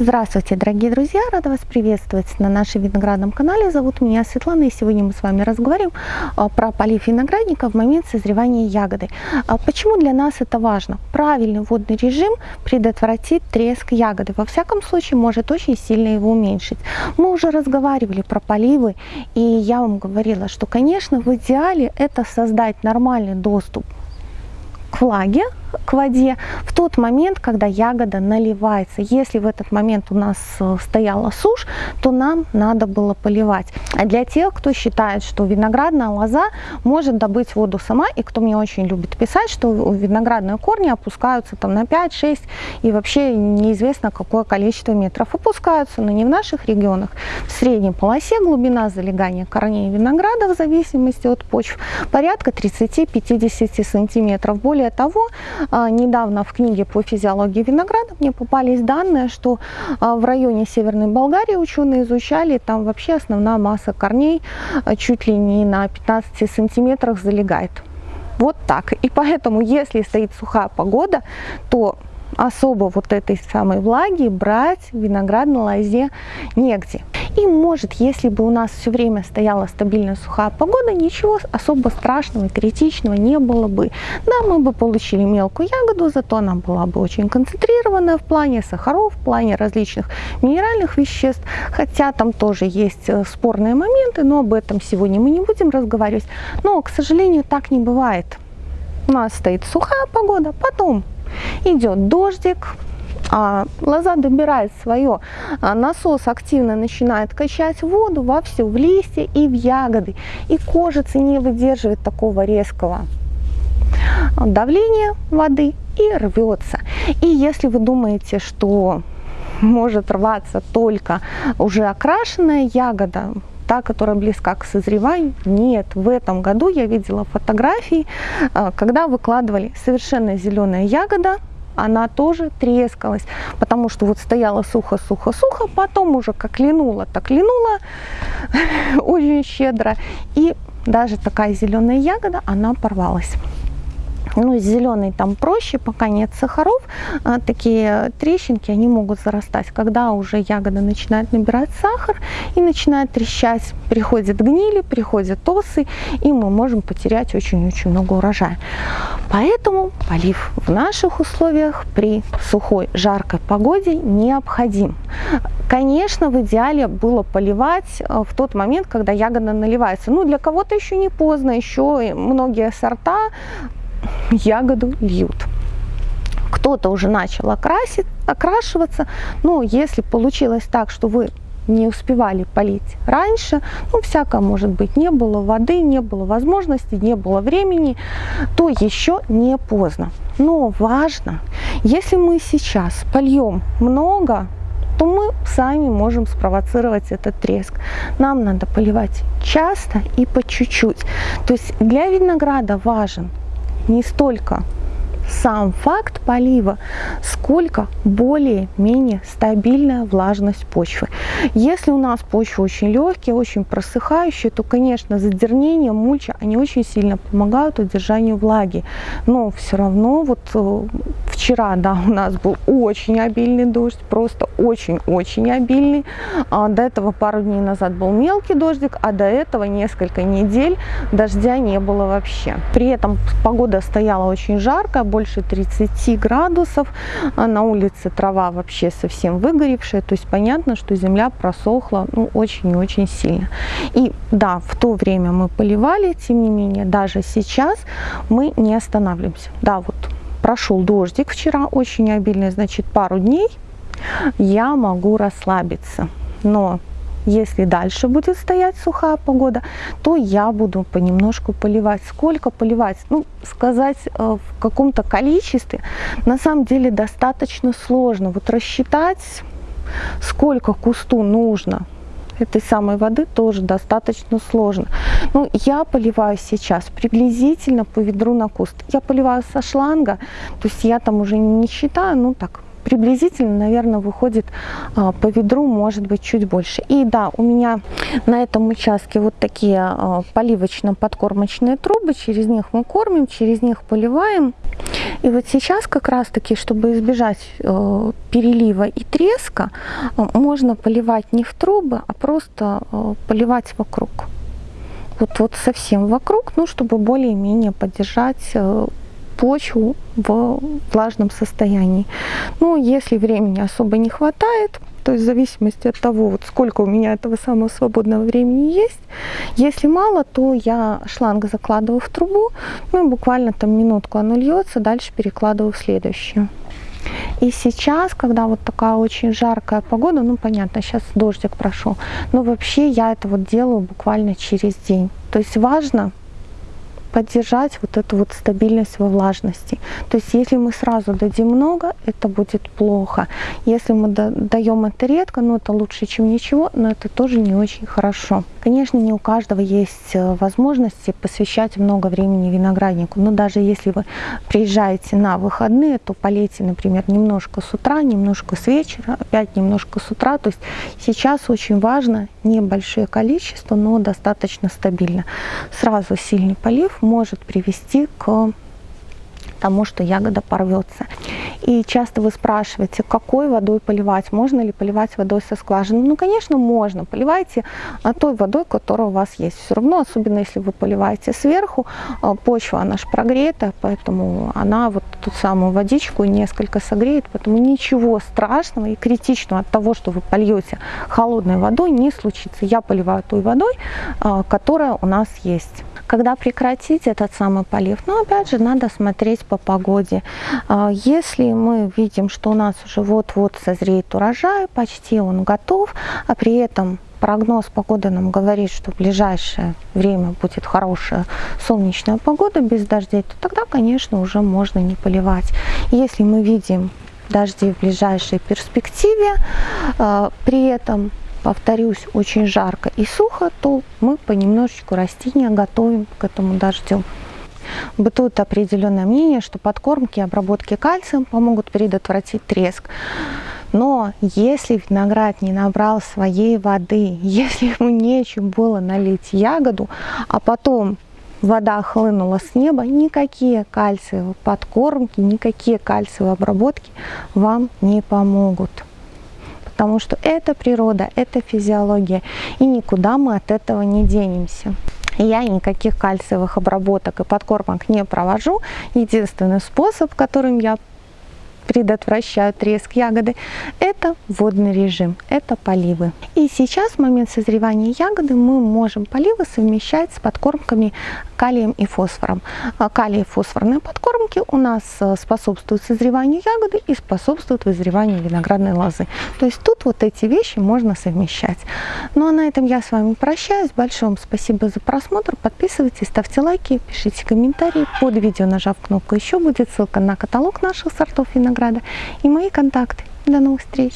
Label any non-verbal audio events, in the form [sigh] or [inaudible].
Здравствуйте, дорогие друзья! Рада вас приветствовать на нашем виноградном канале. Зовут меня Светлана, и сегодня мы с вами разговариваем а, про полив виноградника в момент созревания ягоды. А почему для нас это важно? Правильный водный режим предотвратит треск ягоды. Во всяком случае, может очень сильно его уменьшить. Мы уже разговаривали про поливы, и я вам говорила, что, конечно, в идеале это создать нормальный доступ к влаге, к воде в тот момент, когда ягода наливается. Если в этот момент у нас э, стояла сушь, то нам надо было поливать. А для тех, кто считает, что виноградная лоза может добыть воду сама, и кто мне очень любит писать, что виноградные корни опускаются там на 5-6, и вообще неизвестно какое количество метров опускаются, но не в наших регионах. В средней полосе глубина залегания корней винограда в зависимости от почв порядка 30-50 сантиметров. Более того, недавно в книге по физиологии винограда мне попались данные, что а, в районе Северной Болгарии ученые изучали, там вообще основная масса корней а, чуть ли не на 15 сантиметрах залегает. Вот так. И поэтому, если стоит сухая погода, то особо вот этой самой влаги брать в виноградной лозе негде. И может, если бы у нас все время стояла стабильная сухая погода, ничего особо страшного, критичного не было бы. Да, мы бы получили мелкую ягоду, зато она была бы очень концентрированная в плане сахаров, в плане различных минеральных веществ. Хотя там тоже есть э, спорные моменты, но об этом сегодня мы не будем разговаривать. Но, к сожалению, так не бывает. У нас стоит сухая погода, потом идет дождик, а, лоза добирает свое, а, насос активно начинает качать воду во все, в листья и в ягоды. И кожица не выдерживает такого резкого давления воды и рвется. И если вы думаете, что может рваться только уже окрашенная ягода, та, которая близка к созреванию. Нет, в этом году я видела фотографии, а, когда выкладывали совершенно зеленая ягода, она тоже трескалась, потому что вот стояла сухо-сухо-сухо, потом уже как линула, так линула [laughs] очень щедро, и даже такая зеленая ягода, она порвалась. Ну, зеленый там проще, пока нет сахаров. А, такие трещинки, они могут зарастать. Когда уже ягода начинает набирать сахар и начинает трещать, приходят гнили, приходят осы, и мы можем потерять очень-очень много урожая. Поэтому полив в наших условиях при сухой, жаркой погоде необходим. Конечно, в идеале было поливать э, в тот момент, когда ягода наливается. Ну, для кого-то еще не поздно, еще многие сорта ягоду льют. Кто-то уже начал окрасить, окрашиваться, но если получилось так, что вы не успевали полить раньше, ну, всякое может быть, не было воды, не было возможности, не было времени, то еще не поздно. Но важно, если мы сейчас польем много, то мы сами можем спровоцировать этот треск. Нам надо поливать часто и по чуть-чуть. То есть для винограда важен не столько сам факт полива, сколько более-менее стабильная влажность почвы. Если у нас почва очень легкая, очень просыхающая, то, конечно, задернение, мульча, они очень сильно помогают удержанию влаги. Но все равно вот э, вчера, да, у нас был очень обильный дождь, просто очень-очень обильный. А до этого пару дней назад был мелкий дождик, а до этого несколько недель дождя не было вообще. При этом погода стояла очень жаркая, больше 30 градусов, а на улице трава вообще совсем выгоревшая, то есть понятно, что земля просохла ну, очень и очень сильно. И да, в то время мы поливали, тем не менее, даже сейчас мы не останавливаемся. Да, вот прошел дождик вчера, очень обильный, значит, пару дней я могу расслабиться. Но если дальше будет стоять сухая погода, то я буду понемножку поливать. Сколько поливать? Ну, сказать э, в каком-то количестве на самом деле достаточно сложно. Вот рассчитать, сколько кусту нужно этой самой воды тоже достаточно сложно. Ну, я поливаю сейчас приблизительно по ведру на куст. Я поливаю со шланга, то есть я там уже не считаю, ну так, приблизительно, наверное, выходит а, по ведру, может быть, чуть больше. И да, у меня на этом участке вот такие а, поливочно-подкормочные трубы, через них мы кормим, через них поливаем. И вот сейчас как раз-таки, чтобы избежать э, перелива и треска, э, можно поливать не в трубы, а просто э, поливать вокруг. Вот, вот совсем вокруг, ну, чтобы более-менее поддержать э, почву в влажном состоянии. Ну, если времени особо не хватает, то есть в зависимости от того, вот сколько у меня этого самого свободного времени есть. Если мало, то я шланг закладываю в трубу, ну буквально там минутку оно льется, дальше перекладываю в следующую. И сейчас, когда вот такая очень жаркая погода, ну понятно, сейчас дождик прошел, но вообще я это вот делаю буквально через день. То есть важно поддержать вот эту вот стабильность во влажности. То есть если мы сразу дадим много, это будет плохо. Если мы даем это редко, ну это лучше, чем ничего, но это тоже не очень хорошо. Конечно, не у каждого есть э, возможности посвящать много времени винограднику, но даже если вы приезжаете на выходные, то полейте, например, немножко с утра, немножко с вечера, опять немножко с утра. То есть сейчас очень важно небольшое количество, но достаточно стабильно. Сразу сильный полив может привести к тому, что ягода порвется. И часто вы спрашиваете, какой водой поливать, можно ли поливать водой со скважины. Ну, конечно, можно. Поливайте а, той водой, которая у вас есть. Все равно, особенно если вы поливаете сверху, а, почва, она же прогрета, поэтому она вот ту самую водичку несколько согреет, поэтому ничего страшного и критичного от того, что вы польете холодной водой, не случится. Я поливаю той водой, а, которая у нас есть. Когда прекратить этот самый полив? Ну, опять же, надо смотреть по погоде. А, если мы видим, что у нас уже вот-вот созреет урожай, почти он готов, а при этом прогноз погоды нам говорит, что в ближайшее время будет хорошая солнечная погода без дождей, то тогда, конечно, уже можно не поливать. Если мы видим дожди в ближайшей перспективе, а, при этом повторюсь, очень жарко и сухо, то мы понемножечку растения готовим к этому дождю. Бытует определенное мнение, что подкормки и обработки кальцием помогут предотвратить треск. Но если виноград не набрал своей воды, [laughs] если ему нечем было налить ягоду, а потом вода хлынула с неба, никакие кальциевые подкормки, никакие кальциевые обработки вам не помогут потому что это природа, это физиология, и никуда мы от этого не денемся. Я никаких кальциевых обработок и подкормок не провожу. Единственный способ, которым я предотвращают треск ягоды, это водный режим, это поливы. И сейчас в момент созревания ягоды мы можем поливы совмещать с подкормками калием и фосфором. А калий и фосфорные подкормки у нас э, способствуют созреванию ягоды и способствуют вызреванию виноградной лозы. То есть тут вот эти вещи можно совмещать. Ну а на этом я с вами прощаюсь. Большое вам спасибо за просмотр. Подписывайтесь, ставьте лайки, пишите комментарии. Под видео нажав кнопку «Еще» будет ссылка на каталог наших сортов винограда и мои контакты. До новых встреч!